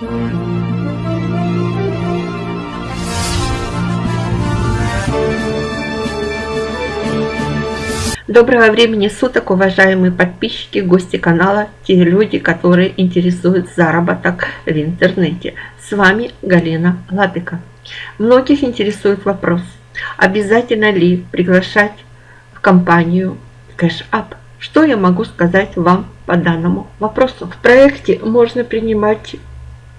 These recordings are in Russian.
Доброго времени суток, уважаемые подписчики, гости канала, те люди, которые интересуют заработок в интернете. С вами Галина Лапика. Многих интересует вопрос, обязательно ли приглашать в компанию Cash Up. Что я могу сказать вам по данному вопросу? В проекте можно принимать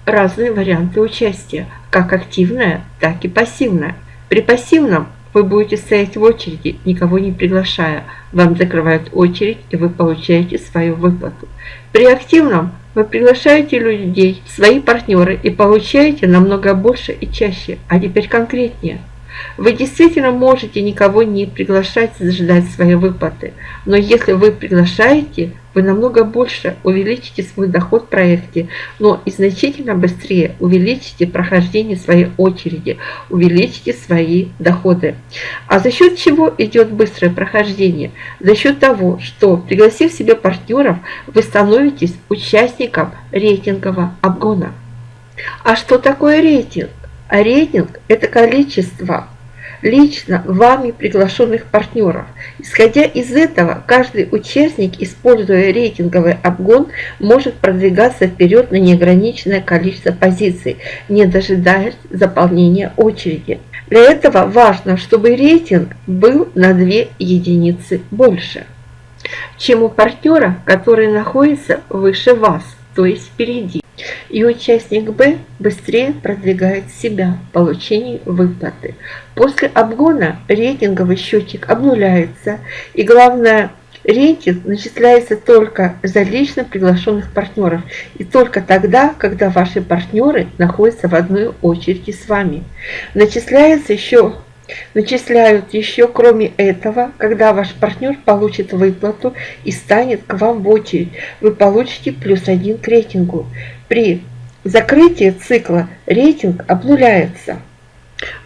разные варианты участия, как активное, так и пассивное. При пассивном вы будете стоять в очереди, никого не приглашая. Вам закрывают очередь, и вы получаете свою выплату. При активном вы приглашаете людей, свои партнеры, и получаете намного больше и чаще. А теперь конкретнее – вы действительно можете никого не приглашать ждать своей выплаты, но если вы приглашаете, вы намного больше увеличите свой доход в проекте, но и значительно быстрее увеличите прохождение своей очереди, увеличите свои доходы. А за счет чего идет быстрое прохождение? За счет того, что пригласив себе партнеров, вы становитесь участником рейтингового обгона. А что такое рейтинг? А рейтинг – это количество лично вами приглашенных партнеров. Исходя из этого, каждый участник, используя рейтинговый обгон, может продвигаться вперед на неограниченное количество позиций, не дожидаясь заполнения очереди. Для этого важно, чтобы рейтинг был на 2 единицы больше, чем у партнера, который находится выше вас, то есть впереди и участник Б быстрее продвигает себя в получении выплаты. После обгона рейтинговый счетчик обнуляется и главное Рейтинг начисляется только за лично приглашенных партнеров и только тогда, когда ваши партнеры находятся в одной очереди с вами. Начисляется еще Начисляют еще кроме этого, когда ваш партнер получит выплату и станет к вам в очередь, вы получите плюс один к рейтингу. При закрытии цикла рейтинг обнуляется.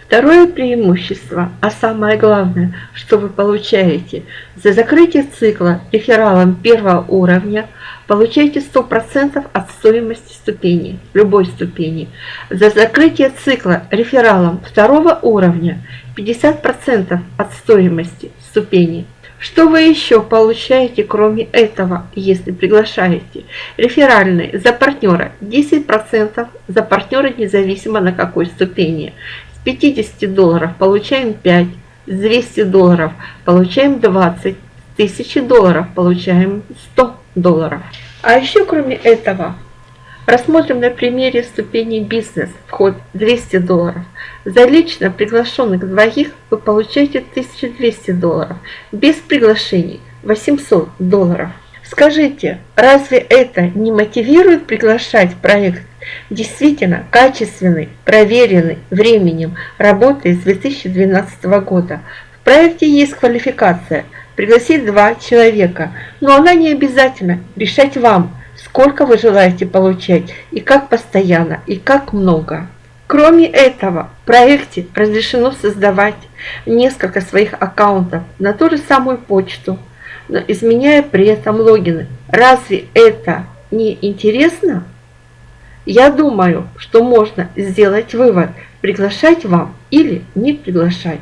Второе преимущество, а самое главное, что вы получаете, за закрытие цикла рефералом первого уровня получаете 100% от стоимости ступени, любой ступени. За закрытие цикла рефералом второго уровня 50% от стоимости ступени. Что вы еще получаете, кроме этого, если приглашаете? Реферальный за партнера 10%, за партнера независимо на какой ступени. С 50 долларов получаем 5, с 200 долларов получаем 20, с 1000 долларов получаем 100 долларов. А еще кроме этого, рассмотрим на примере ступени бизнес, вход 200 долларов. За лично приглашенных двоих вы получаете 1200 долларов, без приглашений 800 долларов. Скажите, разве это не мотивирует приглашать проект действительно качественный, проверенный временем, работы с 2012 года? В проекте есть квалификация – пригласить два человека, но она не обязательно решать вам, сколько вы желаете получать, и как постоянно, и как много. Кроме этого, в проекте разрешено создавать несколько своих аккаунтов на ту же самую почту, но изменяя при этом логины. Разве это не интересно? Я думаю, что можно сделать вывод, приглашать вам или не приглашать.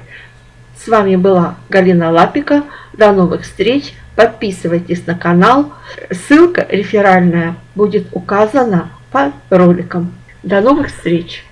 С вами была Галина Лапика. До новых встреч. Подписывайтесь на канал. Ссылка реферальная будет указана под роликом. До новых встреч!